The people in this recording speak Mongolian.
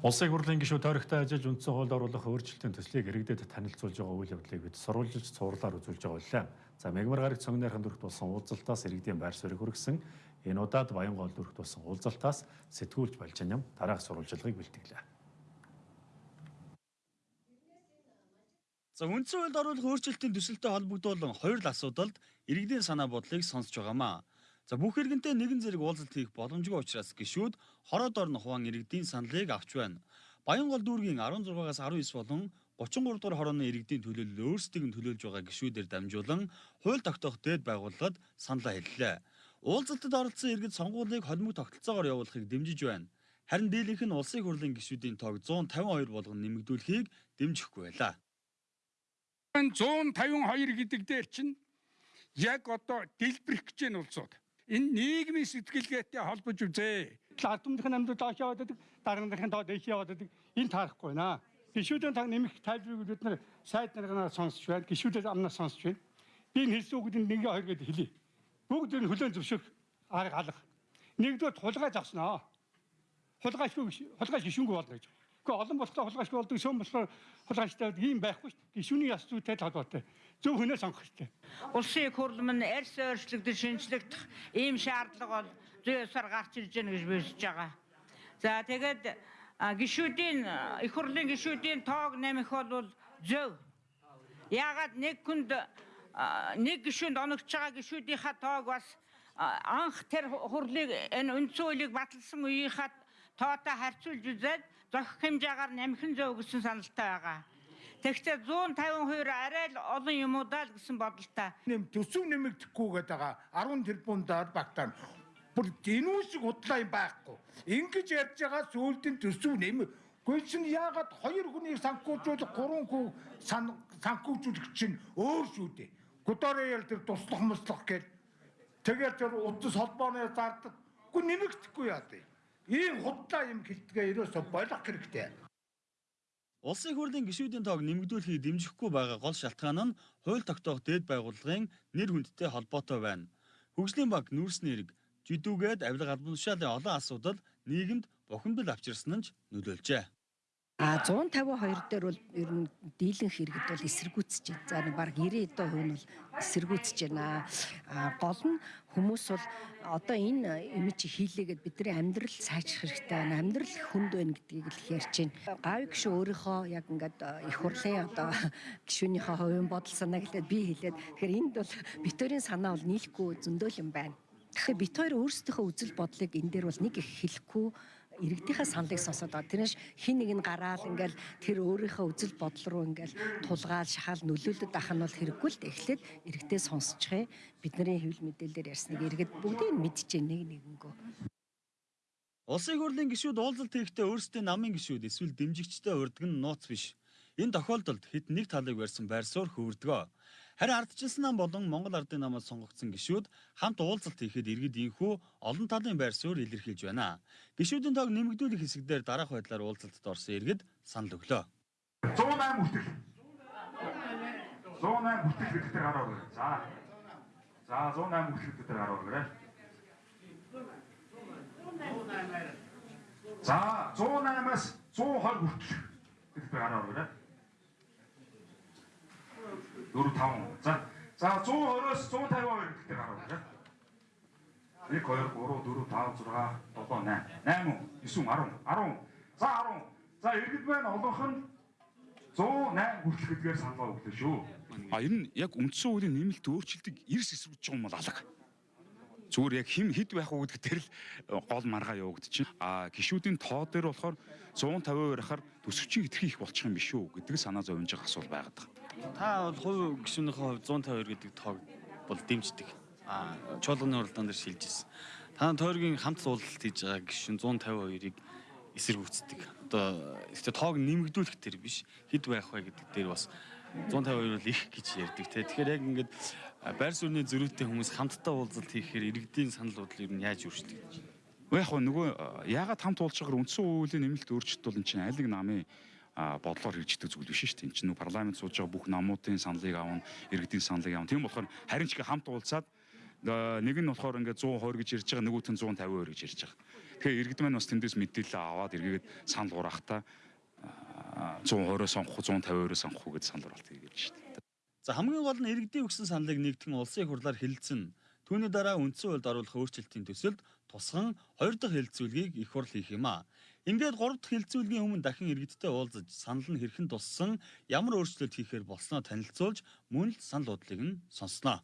Улсын хурлын гишүүд тойрогтой ажиллаж үндсэн хуульд оруулах өөрчлөлтийн төслийг иргэдэд танилцуулж байгаа үйл явдлыг бид сурвалжилж цувралаар үзүүлж байгаа байлаа. За мегмар гараг цогнойрхон дүрхт болсон уулзалтаас иргэдийн байр суурийг хүргэсэн энэ удаад Баянгол дүрхт болсон уулзалтаас сэтгүүлч Балжин ям дараах сурвалжилгыг бэлтгэлээ. За үндсэн хуульд оруулах өөрчлөлтийн төсөлтэй холбогдуулан хоёр л асуудалд иргэдийн санаа бодлыг сонсож байгаамаа. За бүх иргэнтэй нэгэн зэрэг уулзалт хийх боломжгүй учраас гişүүд хороод орно хуваан иргэдийн саналыг авч байна. Баянгол дүүргийн 16-аас 19 болон 33 дугаар хорооны иргэдийн төлөөлөл өөрсдийг нь төлөөлж байгаа гişүүдээр дамжуулан хууль тогтоох дэд байгууллагад саналаа хэллээ. Уулзалтад оролцсон иргэд сонгуулийг холимог тогтолцоогоор явуулахыг дэмжиж байна. Харин дийлэнх нь улсын хурлын гишүүдийн тоог 152 болгон нэмэгдүүлэхийг дэмжихгүй байлаа. 152 гэдэг дээр чинь яг одоо дэлбэрэх гэж нь улсууд энэ нийгмийн сэтгэлгээтэй холбож үзээ. Ардмынхын амьд доош яваад байдаг, дараагийн доод дэш яваад байдаг. Энэ таарахгүй наа. Гишүүдийн таг нэмэх тайлбарыг бид нар сайд нарынаар сонсч байна. Гишүүдээс амнаас сонсч байна. Би энэ хэлсэн үгд нэг хоёр гэдээ хэлье. Бүгд энэ хүлэн зөвшөөрөх арга алга. Нэгдүгээр хулгай завснаа. Хулгайшгүй хулгай гишүүнгүй болно гэж. Гэхдээ олон болохоор хулгайшгүй болдог, шөм болохоор хулгайштай ийм байхгүй шүү дээ. Гишүүний яс зүйтэй толгойтой. Зөв хүнээ сонгох хэрэгтэй. Улсын их хурлын минь арьс өөрчлөгдөж шинжлэгдэх ийм шаардлага бол зүй ёсоор гарч ирж байна гэж бишж байгаа. За тэгээд гишүүдийн их хурлын гишүүдийн тоог нэмэх бол зөв. Яагаад нэг хүнд нэг гишүүнд оногч байгаа гишүүдийнхаа тоог бас анх тэр хурлыг энэ үндсэн хуулийг баталсан үеийнхаа тоотой харьцуулж үзээд зохих хэмжээгээр нэмэх нь зөв гэсэн саналтай байгаа. Тэгвэл 150% арай л олон юмудаа л гэсэн бодолтой. Нэм төсөв нэмэгдэхгүй гэдэг байгаа 10 тэрбумдаар багтаана. Бүр гинүүсэг худлаа юм байхгүй. Ингэж ярьж байгаа сүүлдэн төсөв нэм Гэхдээ чинь яагаад хоёр хүнийг санхүүжүүлэх, гурван хүн санхүүжүүлэх чинь өөр шүү дээ. Гудороо тэр туслах муслах гэж тэгээд тэр утас холбооны зардаг. Гү нэмэгдэхгүй яа дээ. Ийм худлаа юм гэлтгээ ерөөсө болох хэрэгтэй. Улсын хурлын гишүүдийн тоог нэмэгдүүлэхийг дэмжихгүй байгаа гол шалтгаан нь хууль тогтоох дэд байгууллагын нэр хүндтэй холбоотой байна. Хөгжлийн банк нүүрсний хэрэг жидүүгээд авилга албан тушаалын олон асуудал нийгэмд бухимдал авчирсан нь нөлөөлжээ. А 152 дээр бол ер нь дийлэнх иргэд бол эсэргүүцэж байна. За нэг баг 90% нь бол эсэргүүцэж байна. А гол нь хүмүүс бол одоо энэ имиж хийлээгээд бидний амьдрал сайжрах хэрэгтэй байна. Амьдрал хүнд байна гэдгийг л ярьж байна. Гавь гişүү өөрийнхөө яг ингээд их хурлын одоо гişүүнийхээ хувийн бодол санаа гэлээд би хэлээд тэгэхээр энд бол битүүрийн санаа бол нийлэхгүй зөндөөл юм байна. Тэгэхээр бит хоёр өөрсдийнхөө үзэл бодлыг энэ дээр бол нэг их хэлэхгүй иргэдийнхээ саналыг сонсоод байгаа. Тэрнээс хин нэг нь гараал ингээл тэр өөрийнхөө үзэл бодол руу ингээл тулгаал шахаал нөлөөлөд ах нь бол хэрэггүй л. Эхлээд иргэдээ сонсчихъя. Бидний хэвлэл мэдээлэлээр ярьсныг иргэд бүгдийг мэдчихэе нэг нэгэнгөө. Улсын хурлын гишүүд уулзалт хийхдээ өөрсдөө намын гишүүд эсвэл дэмжигчтэй урддаг нь нууц биш. Энэ тохиолдолд хэд нэг талыг барьсан байр суурь хөвөрдгөө. Харин ардчилсан нам болон Монгол Ардын намаас сонгогдсон гишүүд хамт уулзалт хийхэд иргэд инхүү олон талын байр суурь илэрхийлж байна. Гишүүдийн тоог нэмэгдүүлэх хэсэгдэр дараах байдлаар уулзалтад орсон иргэд санал өглөө. 108 хүртэл 108 хүртэл гэдэгтэр гараа өгөө. За. За 108 хүртэл гэдэгтэр гараа өгөөрэй. За 108-аас 120 хүртэл гэдэгтэр гараа өгөөрэй. 4 5. За. За 120-оос 152 гэдэгт гараа байна. 1 2 3 4 5 6 7 8 8 9 10 10. За 10. За иргэд байна олонх нь 108 хүртэл гэдгээр саналаа өглөө шүү. А ер нь яг үндсэн хуулийн нэмэлт өөрчлөлтийг эрс эсрүүж байгаа юм бол алга. Зүгээр яг хим хэд байх уу гэдэг дээр л гол маргаа явагдчихна. А гişүүдийн тоо дээр болохоор 150% ахаар төсөвчийн хэтэрхий их болчих юм биш үү гэдэг санаа зовж байгаа асуул байгаад байгаа. Та бол хувь гишүүнийхээ хувьд 152 гэдэг тоог бол дэмждэг. А чуулганы уралдаан дээр шилжиж ирсэн. Та тойргийн хамт суулгалт хийж байгаа гишүүн 152-ыг эсэргүүцдэг. Одоо ихтэй тоог нэмэгдүүлэх төр биш хэд байх вэ гэдэг дээр бас 152 бол их гэж ярьдаг те. Тэгэхээр яг ингээд байр суурьны зөрүүтэй хүмүүс хамтдаа уулзалт хийхээр иргэдийн санал бодлыг юу яаж өөрчилдөг? Яг нөгөө яагаад хамт уулзж байгаагаар үндсэн хуулийн нэмэлт өөрчлөлт бол энэ чинь аль нэг намын бодлоор хэрэгждэг зүйл биш шүү дээ. Энд чинь парламент сууж байгаа бүх намуудын саналыг авна, иргэдийн саналыг авна. Тийм болохоор харин ч хамт уулзаад Нэг нь болохоор ингээд 120 гэж ирж байгаа, нөгөөх нь 150 гэж ирж байгаа. Тэгэхээр иргэд маань бас тэндээс мэдээлэл аваад эргээд санал ураахтаа 120-оос сонгох, 150-оос сонгох гэж санал ураалт хийгээд шүү дээ. За хамгийн гол нь иргэдийн өгсөн саналыг нэгтгэн улсын хурлаар хэлэлцэн. Түүний дараа үндсэн хуульд оруулах өөрчлөлтийн төсөлд тусган хоёр дахь хэлэлцүүлгийг их хурл хийх юм а. Ингээд гурав дахь хэлэлцүүлгийн өмнө дахин иргэдтэй уулзаж санал нь хэрхэн туссан, ямар өөрчлөлт хийхээр болсноо танилцуулж мөн л санал бодлыг нь сонсноо.